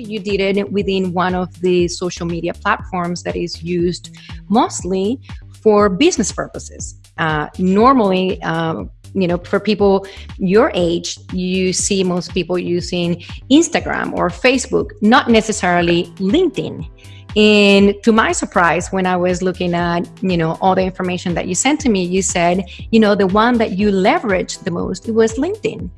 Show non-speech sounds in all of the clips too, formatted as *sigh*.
You did it within one of the social media platforms that is used mostly for business purposes. Uh, normally, um, you know, for people your age, you see most people using Instagram or Facebook, not necessarily LinkedIn. And to my surprise, when I was looking at, you know, all the information that you sent to me, you said, you know, the one that you leveraged the most was LinkedIn.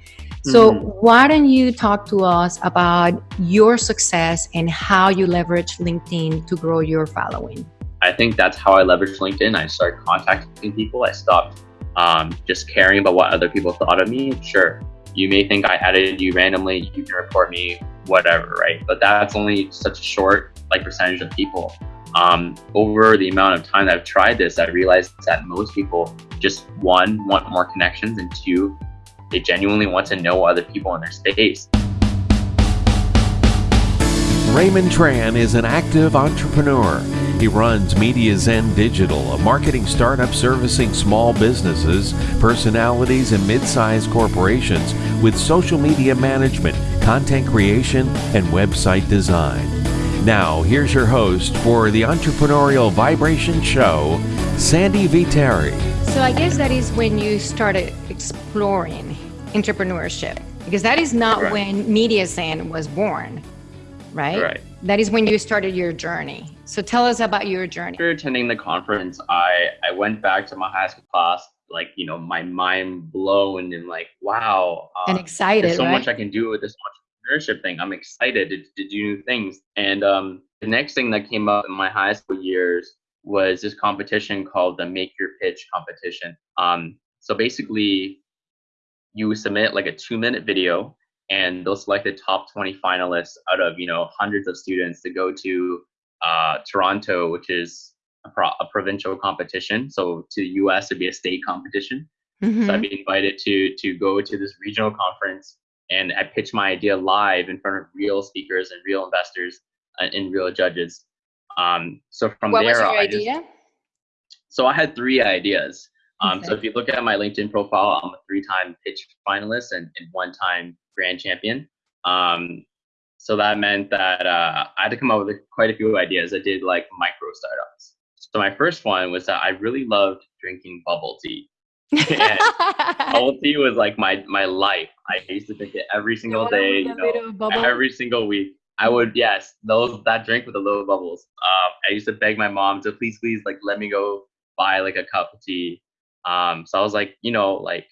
So mm-hmm. why don't you talk to us about your success and how you leverage LinkedIn to grow your following? I think that's how I leveraged LinkedIn. I started contacting people. I stopped um, just caring about what other people thought of me. Sure, you may think I added you randomly. You can report me, whatever, right? But that's only such a short like percentage of people. Um, over the amount of time that I've tried this, I realized that most people just one want more connections, and two, they genuinely want to know other people in their space. Raymond Tran is an active entrepreneur. He runs Media Zen Digital, a marketing startup servicing small businesses, personalities, and mid sized corporations with social media management, content creation, and website design. Now, here's your host for the Entrepreneurial Vibration Show, Sandy Viteri. So, I guess that is when you started exploring entrepreneurship, because that is not right. when Media Zen was born, right? Right. That is when you started your journey. So, tell us about your journey. After attending the conference, I, I went back to my high school class, like, you know, my mind blown and like, wow. Uh, and excited. There's so right? much I can do with this entrepreneurship thing. I'm excited to, to do new things. And um, the next thing that came up in my high school years was this competition called the Make Your Pitch competition. Um, so basically, you submit like a two minute video and they'll select the top 20 finalists out of you know hundreds of students to go to uh, toronto which is a, pro- a, provincial competition so to the us it'd be a state competition mm-hmm. so i'd be invited to to go to this regional conference and I pitched my idea live in front of real speakers and real investors uh, and real judges. Um, so from what there, was your I idea? Just, so I had three ideas. Um, okay. So if you look at my LinkedIn profile, I'm a three-time pitch finalist and, and one-time grand champion. Um, so that meant that uh, I had to come up with quite a few ideas. I did like micro startups. So my first one was that I really loved drinking bubble tea. *laughs* bubble tea was like my my life. I used to drink it every single day, you know, every single week. I would yes, those that drink with the little bubbles. Um, I used to beg my mom to please, please, like let me go buy like a cup of tea. Um, so I was like, you know, like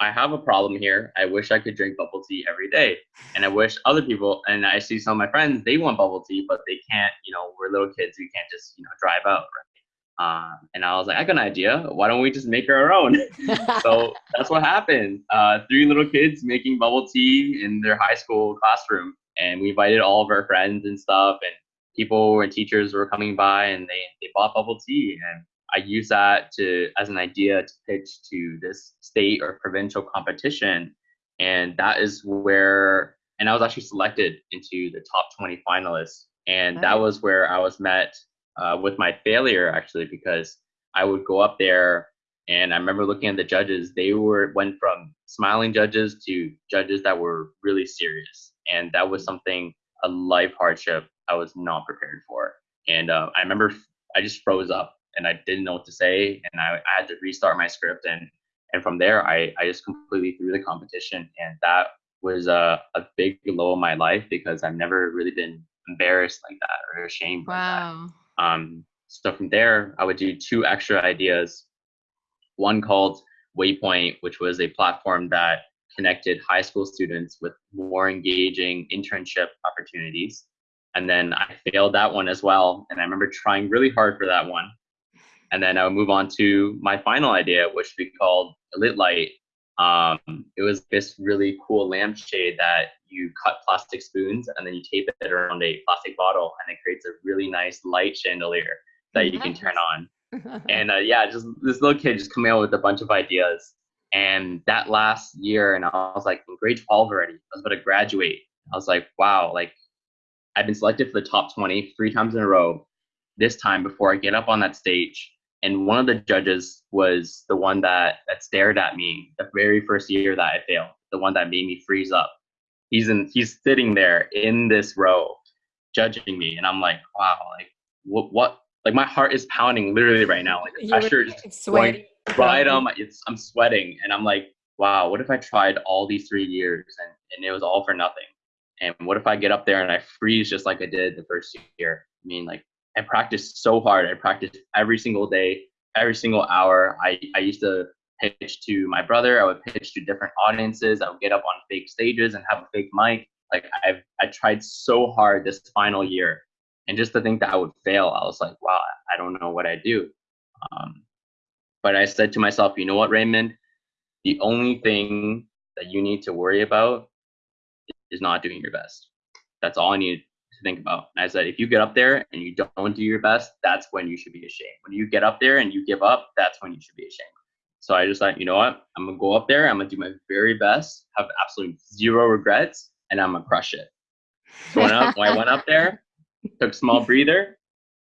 I have a problem here. I wish I could drink bubble tea every day, and I wish other people. And I see some of my friends they want bubble tea, but they can't. You know, we're little kids. We can't just you know drive out, right? Uh, and I was like, I got an idea. Why don't we just make our own? *laughs* so that's what happened. Uh, three little kids making bubble tea in their high school classroom. And we invited all of our friends and stuff. And people and teachers were coming by and they, they bought bubble tea. And I use that to as an idea to pitch to this state or provincial competition. And that is where, and I was actually selected into the top 20 finalists. And that was where I was met uh, with my failure actually because I would go up there and I remember looking at the judges. They were went from smiling judges to judges that were really serious, and that was something a life hardship I was not prepared for. And uh, I remember I just froze up and I didn't know what to say, and I, I had to restart my script. And and from there, I I just completely threw the competition, and that was a, a big low in my life because I've never really been embarrassed like that or ashamed. Wow. Like um, so from there, I would do two extra ideas. One called Waypoint, which was a platform that connected high school students with more engaging internship opportunities. And then I failed that one as well. And I remember trying really hard for that one. And then I would move on to my final idea, which we called Lit Light. Um, it was this really cool lampshade that you cut plastic spoons and then you tape it around a plastic bottle and it creates a really nice light chandelier that you can turn on. and uh, yeah, just this little kid just coming out with a bunch of ideas. And that last year, and I was like in grade 12 already, I was about to graduate. I was like, wow, like I've been selected for the top 20 three times in a row. This time before I get up on that stage, and one of the judges was the one that that stared at me the very first year that I failed, the one that made me freeze up he's in he's sitting there in this row judging me, and I'm like, wow, like what what like my heart is pounding literally right now. Like the pressure is going right on my it's I'm sweating and I'm like, wow, what if I tried all these three years and, and it was all for nothing? And what if I get up there and I freeze just like I did the first year? I mean, like I practiced so hard. I practiced every single day, every single hour. I, I used to pitch to my brother. I would pitch to different audiences. I would get up on fake stages and have a fake mic. Like I've I tried so hard this final year, and just to think that I would fail, I was like, wow, I don't know what I do. Um, but I said to myself, you know what, Raymond, the only thing that you need to worry about is not doing your best. That's all I need to think about. And I said, if you get up there and you don't do your best, that's when you should be ashamed. When you get up there and you give up, that's when you should be ashamed. So I just thought, you know what? I'm gonna go up there. I'm gonna do my very best, have absolutely zero regrets, and I'm gonna crush it. So when I, when I went up there, *laughs* took a small breather,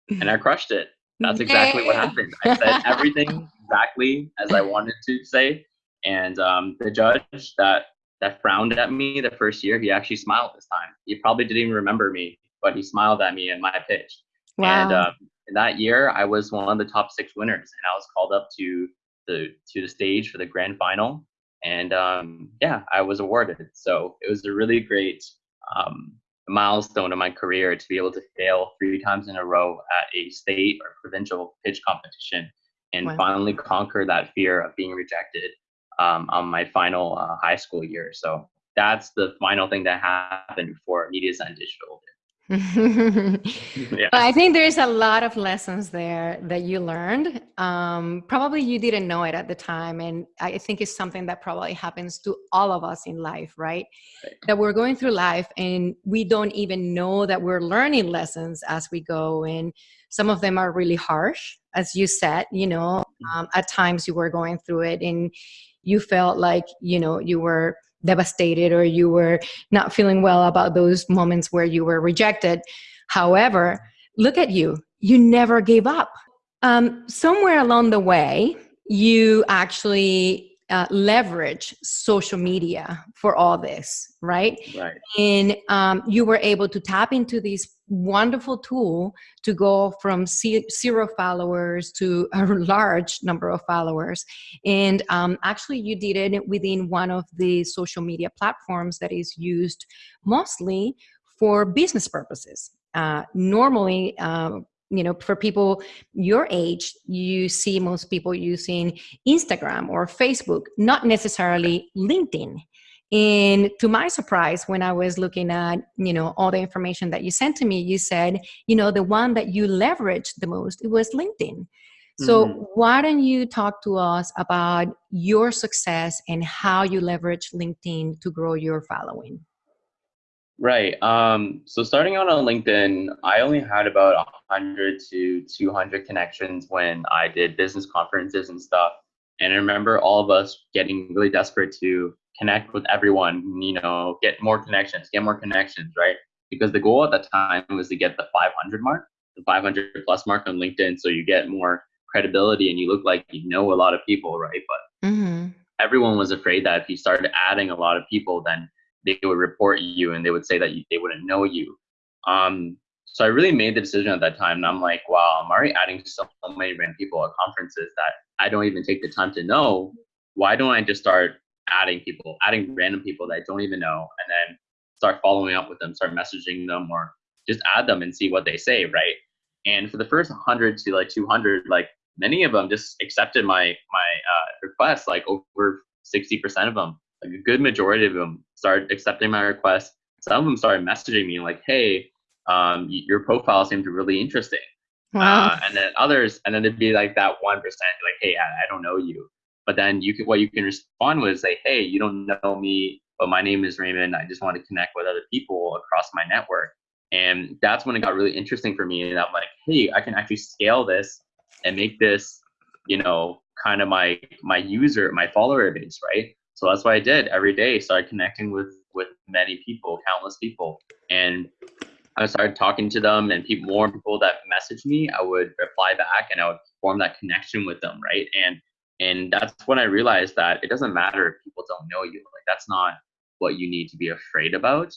and I crushed it. That's exactly what happened. I said *laughs* everything exactly as I wanted to say, and um, the judge that that frowned at me the first year, he actually smiled this time. He probably didn't even remember me, but he smiled at me in my pitch. Wow. And um, that year, I was one of the top six winners, and I was called up to the to the stage for the grand final. And um, yeah, I was awarded. So it was a really great um, milestone in my career to be able to fail three times in a row at a state or provincial pitch competition and wow. finally conquer that fear of being rejected um, on my final uh, high school year. So that's the final thing that happened for Media Zen Digital *laughs* yeah. I think there's a lot of lessons there that you learned. Um, probably you didn't know it at the time. And I think it's something that probably happens to all of us in life, right? right? That we're going through life and we don't even know that we're learning lessons as we go. And some of them are really harsh, as you said, you know, mm-hmm. um, at times you were going through it and you felt like you know you were devastated or you were not feeling well about those moments where you were rejected however look at you you never gave up um, somewhere along the way you actually uh, leverage social media for all this, right? Right. And um, you were able to tap into this wonderful tool to go from zero followers to a large number of followers. And um, actually, you did it within one of the social media platforms that is used mostly for business purposes. Uh, normally, uh, you know for people your age you see most people using instagram or facebook not necessarily linkedin and to my surprise when i was looking at you know all the information that you sent to me you said you know the one that you leveraged the most it was linkedin so mm-hmm. why don't you talk to us about your success and how you leverage linkedin to grow your following Right. Um, so starting out on LinkedIn, I only had about 100 to 200 connections when I did business conferences and stuff. And I remember all of us getting really desperate to connect with everyone, you know, get more connections, get more connections, right? Because the goal at that time was to get the 500 mark, the 500 plus mark on LinkedIn. So you get more credibility and you look like you know a lot of people, right? But mm-hmm. everyone was afraid that if you started adding a lot of people, then they would report you and they would say that you, they wouldn't know you. Um, so I really made the decision at that time, and I'm like, wow, I'm already adding so many random people at conferences that I don't even take the time to know. Why don't I just start adding people, adding random people that I don't even know, and then start following up with them, start messaging them, or just add them and see what they say, right? And for the first 100 to like 200, like many of them just accepted my my uh, request, like over 60% of them like a good majority of them started accepting my request. Some of them started messaging me like, "Hey, um, your profile seemed really interesting." Wow. Uh, and then others, and then it'd be like that one percent, like, "Hey, I, I, don't know you," but then you can what you can respond with is say, "Hey, you don't know me, but my name is Raymond. I just want to connect with other people across my network." And that's when it got really interesting for me. And I'm like, "Hey, I can actually scale this and make this, you know, kind of my my user, my follower base, right?" So that's what I did every day. Started connecting with with many people, countless people, and I started talking to them. And people, more people that messaged me, I would reply back, and I would form that connection with them, right? And and that's when I realized that it doesn't matter if people don't know you. Like that's not what you need to be afraid about.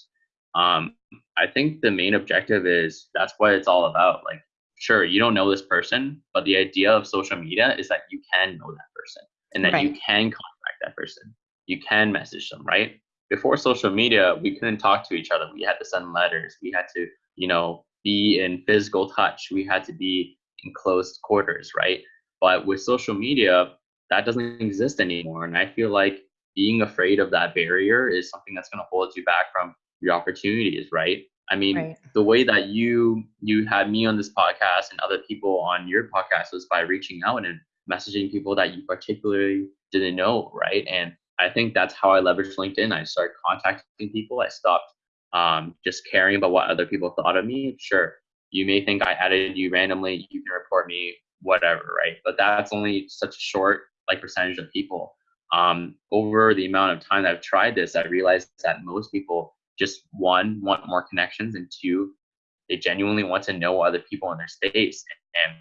Um, I think the main objective is that's what it's all about. Like, sure, you don't know this person, but the idea of social media is that you can know that person and that right. you can contact that person. You can message them, right? Before social media, we couldn't talk to each other. We had to send letters. We had to, you know, be in physical touch. We had to be in close quarters, right? But with social media, that doesn't exist anymore. And I feel like being afraid of that barrier is something that's going to hold you back from your opportunities, right? I mean, right. the way that you you had me on this podcast and other people on your podcast was by reaching out and messaging people that you particularly didn't know, right? And I think that's how I leveraged LinkedIn. I started contacting people. I stopped um, just caring about what other people thought of me. Sure, you may think I added you randomly. You can report me, whatever, right? But that's only such a short like percentage of people. Um, over the amount of time that I've tried this, I realized that most people just one want more connections, and two, they genuinely want to know other people in their space. And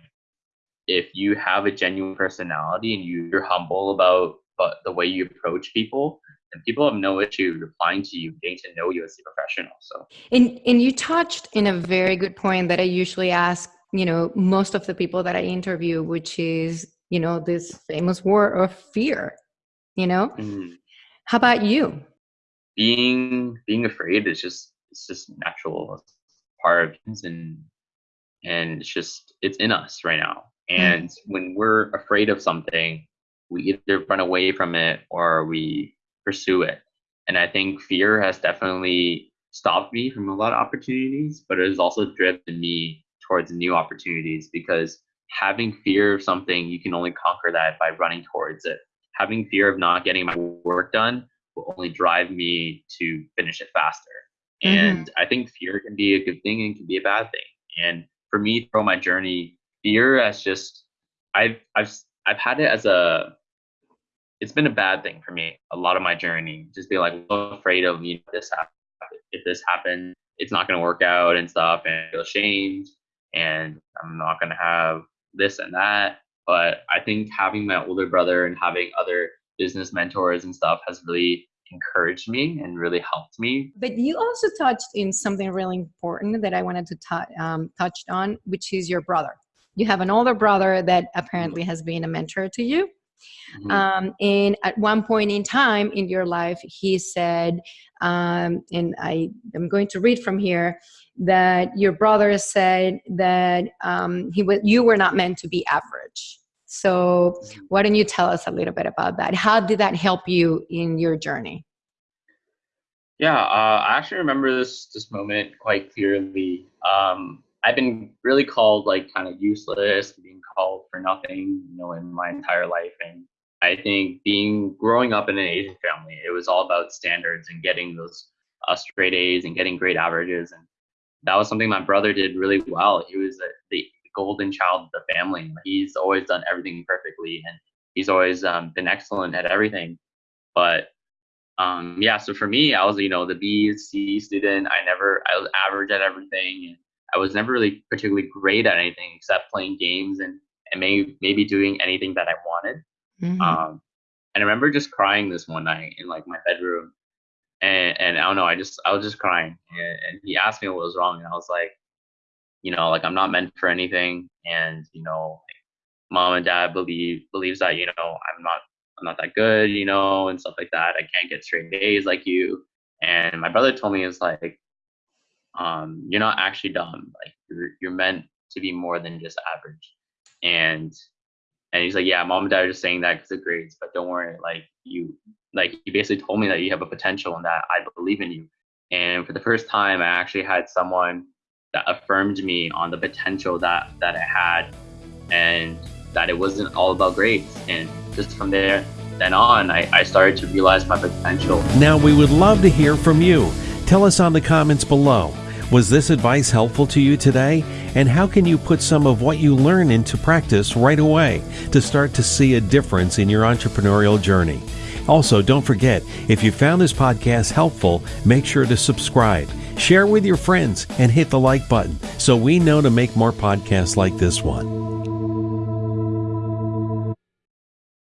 if you have a genuine personality and you're humble about but the way you approach people, and people have no issue replying to you, getting to know you as a professional. So, and and you touched in a very good point that I usually ask, you know, most of the people that I interview, which is, you know, this famous word of fear. You know, mm-hmm. how about you? Being being afraid is just it's just natural part of things, and and it's just it's in us right now. Mm. And mm-hmm. when we're afraid of something, we either run away from it or we pursue it. And I think fear has definitely stopped me from a lot of opportunities, but it has also driven me towards new opportunities because having fear of something, you can only conquer that by running towards it. Having fear of not getting my work done will only drive me to finish it faster. Mm-hmm. And I think fear can be a good thing and can be a bad thing. And for me, throughout my journey, fear has just I've I've I've had it as a it's been a bad thing for me a lot of my journey just be like afraid of you know this happen if this happens it's not going to work out and stuff and I feel ashamed and i'm not going to have this and that but i think having my older brother and having other business mentors and stuff has really encouraged me and really helped me. But you also touched in something really important that i wanted to t- um, touch on which is your brother. You have an older brother that apparently has been a mentor to you. Mm-hmm. Um, and at one point in time in your life, he said, um, and I am going to read from here that your brother said that um, he was you were not meant to be average. So mm-hmm. why don't you tell us a little bit about that? How did that help you in your journey? Yeah, uh, I actually remember this this moment quite clearly. Um, I've been really called like kind of useless, being called for nothing, you know, in my entire life. And I think being growing up in an Asian family, it was all about standards and getting those uh, straight A's and getting great averages. And that was something my brother did really well. He was a, the golden child of the family. He's always done everything perfectly, and he's always um, been excellent at everything. But um, yeah, so for me, I was you know the B C student. I never I was average at everything. And I was never really particularly great at anything except playing games and, and maybe, maybe doing anything that I wanted. Mm-hmm. Um, and I remember just crying this one night in like my bedroom. And, and I don't know, I just, I was just crying. And, and he asked me what was wrong. And I was like, you know, like I'm not meant for anything. And, you know, mom and dad believe, believes that, you know, I'm not, I'm not that good, you know, and stuff like that. I can't get straight A's like you. And my brother told me, it's like, um, you're not actually dumb. Like you're you're meant to be more than just average. And and he's like, yeah, mom and dad are just saying that because of grades, but don't worry. Like you, like he basically told me that you have a potential and that I believe in you. And for the first time, I actually had someone that affirmed me on the potential that that I had, and that it wasn't all about grades. And just from there, then on, I, I started to realize my potential. Now we would love to hear from you. Tell us on the comments below. Was this advice helpful to you today? And how can you put some of what you learn into practice right away to start to see a difference in your entrepreneurial journey? Also, don't forget, if you found this podcast helpful, make sure to subscribe, share with your friends, and hit the like button so we know to make more podcasts like this one.